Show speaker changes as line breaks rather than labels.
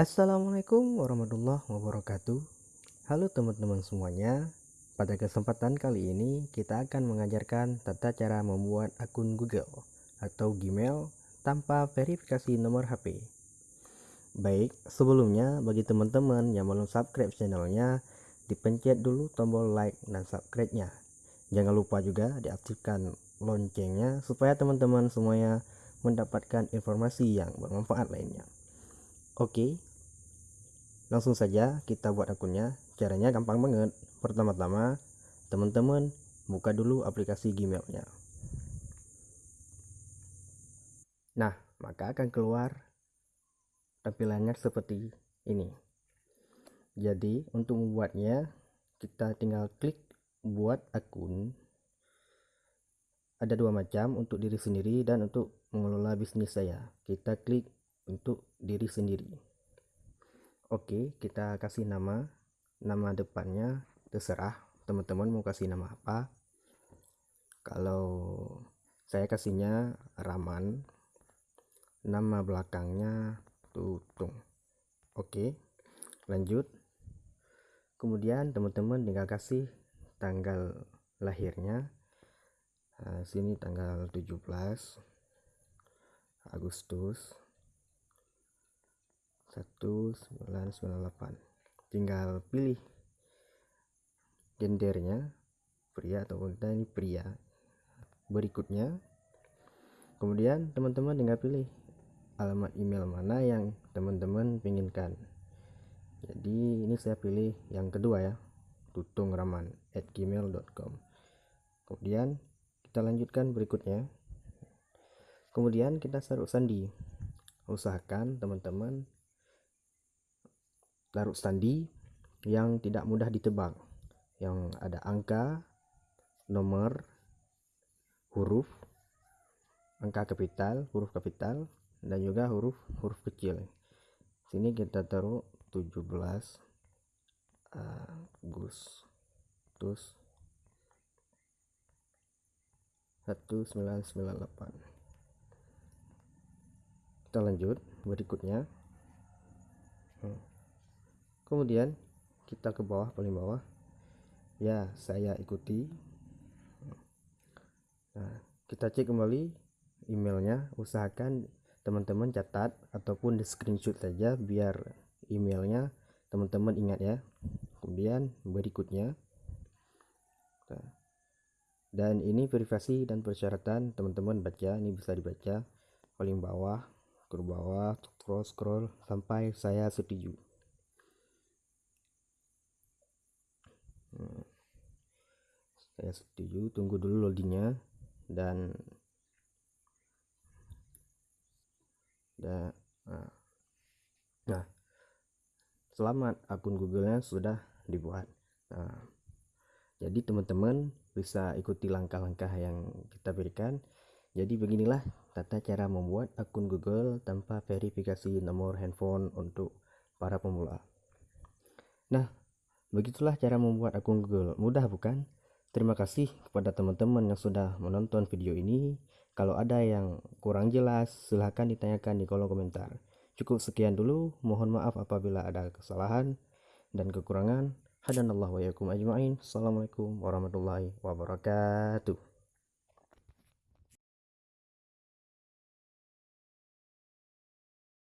Assalamualaikum warahmatullahi wabarakatuh. Halo teman-teman semuanya. Pada kesempatan kali ini kita akan mengajarkan tata cara membuat akun Google atau Gmail tanpa verifikasi nomor HP Baik, sebelumnya bagi teman-teman yang belum subscribe channelnya Dipencet dulu tombol like dan subscribe-nya. Jangan lupa juga diaktifkan loncengnya supaya teman-teman semuanya mendapatkan informasi yang bermanfaat lainnya. Oke, langsung saja kita buat akunnya. Caranya gampang banget. Pertama-tama teman-teman buka dulu aplikasi Gmailnya. Nah maka akan keluar tampilannya seperti ini. Jadi untuk membuatnya kita tinggal klik buat akun. Ada dua macam untuk diri sendiri dan untuk mengelola bisnis saya. Kita klik untuk diri sendiri Oke, kita kasih nama. Nama depannya terserah teman-teman mau kasih nama apa. Kalau saya kasihnya Raman. Nama belakangnya Tutung. Oke. Lanjut. Kemudian teman-teman tinggal kasih tanggal lahirnya. Nah, sini tanggal 17 Agustus 1998 tinggal pilih gendernya pria atau wanita ini pria. Berikutnya kemudian teman-teman tinggal pilih alamat email mana yang teman-teman inginkan. Jadi ini saya pilih yang kedua ya tutungraman at gmail.com kemudian kita lanjutkan berikutnya. Kemudian kita taruh sandi. Usahakan teman-teman larut sandi yang tidak mudah ditebak yang ada angka nomor huruf angka kapital huruf kapital dan juga huruf huruf kecil. Sini kita taruh 17 Agustus. 1998 kita lanjut berikutnya. Hmm kemudian kita ke bawah paling bawah. Ya saya ikuti. Nah kita cek kembali emailnya. Usahakan teman-teman catat ataupun di screenshot saja biar emailnya teman-teman ingat ya. Kemudian berikutnya. Nah, dan ini privasi dan persyaratan teman-teman baca ini bisa dibaca. Paling bawah ke bawah scroll scroll sampai saya setuju Saya setuju. Tunggu dulu loadingnya. Dan nah, nah selamat. Akun googlenya sudah dibuat. Nah, jadi teman-teman bisa ikuti langkah-langkah yang kita berikan. Jadi beginilah tata cara membuat akun google tanpa verifikasi nomor handphone untuk para pemula. Nah Begitulah cara membuat akun Google. Mudah bukan? Terima kasih kepada teman-teman yang sudah menonton video ini. Kalau ada yang kurang jelas, silahkan ditanyakan di kolom komentar. Cukup sekian dulu. Mohon maaf apabila ada kesalahan dan kekurangan. Hadanallahu wa yakum ajma'in. Assalamualaikum warahmatullahi wabarakatuh.